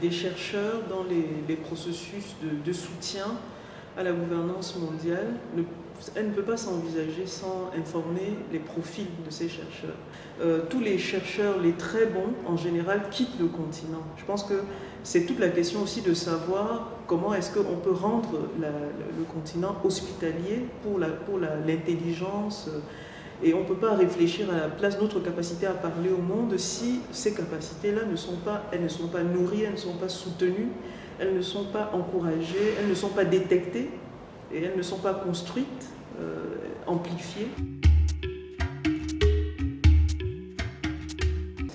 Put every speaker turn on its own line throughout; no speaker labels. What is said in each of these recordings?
des, chercheurs dans les, processus de, soutien à la gouvernance mondiale, elle ne peut pas s'envisager sans informer les profils de ces chercheurs. Euh, tous les chercheurs, les très bons, en général, quittent le continent. Je pense que c'est toute la question aussi de savoir comment est-ce qu'on peut rendre le continent hospitalier pour l'intelligence. La, et on ne peut pas réfléchir à la place notre capacité à parler au monde si ces capacités-là ne sont pas, elles ne sont pas nourries, elles ne sont pas soutenues, elles ne sont pas encouragées, elles ne sont pas détectées et elles ne sont pas construites, euh, amplifiées.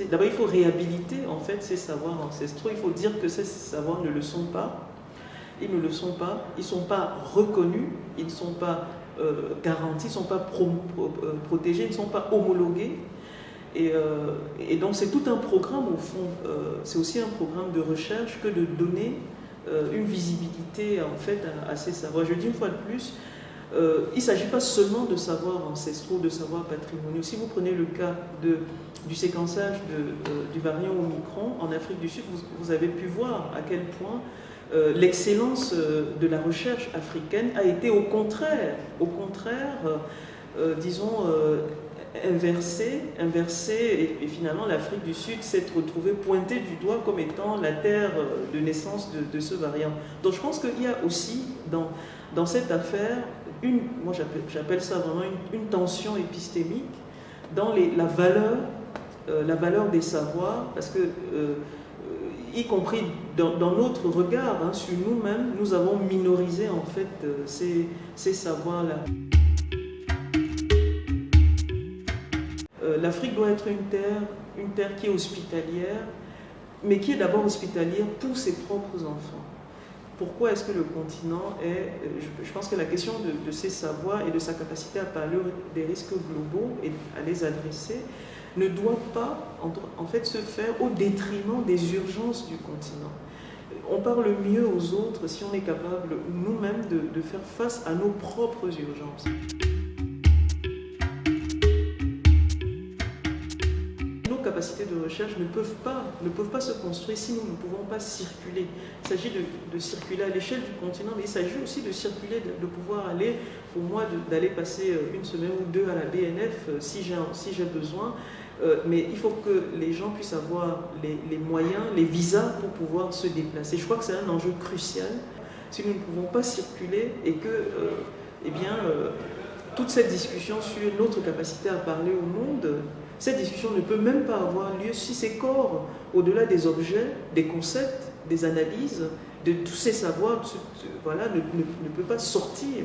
D'abord, il faut réhabiliter en fait ces savoirs ancestraux. Il faut dire que ces savoirs ne le sont pas. Ils ne le sont pas. Ils ne sont pas reconnus. Ils ne sont pas euh, garantis, ne sont pas euh, protégés, ne sont pas homologués. Et, euh, et donc c'est tout un programme au fond, c'est aussi un programme de recherche que de donner une visibilité en fait à, ces savoirs. Je dis une fois de plus, il ne s'agit pas seulement de savoirs ancestraux, de savoirs patrimoniaux. Si vous prenez le cas du séquençage du variant Omicron en Afrique du Sud, vous avez pu voir à quel point euh, l'excellence euh, de la recherche africaine a été au contraire, au contraire, euh, disons, inversée, inversée et, finalement l'Afrique du Sud s'est retrouvée pointée du doigt comme étant la terre de naissance de, ce variant. Donc je pense qu'il y a aussi dans, dans cette affaire, une, moi j'appelle ça vraiment une, tension épistémique dans les, la, valeur, la valeur des savoirs, parce que y compris dans, notre regard hein, sur nous-mêmes, nous avons minorisé en fait euh, ces, ces savoirs-là. Euh, L'Afrique doit être une terre, une terre qui est hospitalière, mais qui est d'abord hospitalière pour ses propres enfants. Pourquoi est-ce que le continent est... Euh, je, pense que la question de, de, ses savoirs et de sa capacité à parler des risques globaux et à les adresser, ne doit pas en fait se faire au détriment des urgences du continent. On parle mieux aux autres si on est capable nous-mêmes de, de faire face à nos propres urgences. De recherche ne peuvent pas, ne peuvent pas se construire si nous ne pouvons pas circuler. Il s'agit de, circuler à l'échelle du continent, mais il s'agit aussi de circuler, de, pouvoir aller, pour moi, d'aller passer euh, une semaine ou deux à la BNF euh, si j'ai si besoin. Euh, mais il faut que les gens puissent avoir les, moyens, les visas pour pouvoir se déplacer. Je crois que c'est un enjeu crucial. Si nous ne pouvons pas circuler et que, eh bien, toute cette discussion sur notre capacité à parler au monde cette discussion ne peut même pas avoir lieu si ces corps, au-delà des objets, des concepts, des analyses, de tous ces savoirs, voilà, ne, ne, peut pas sortir.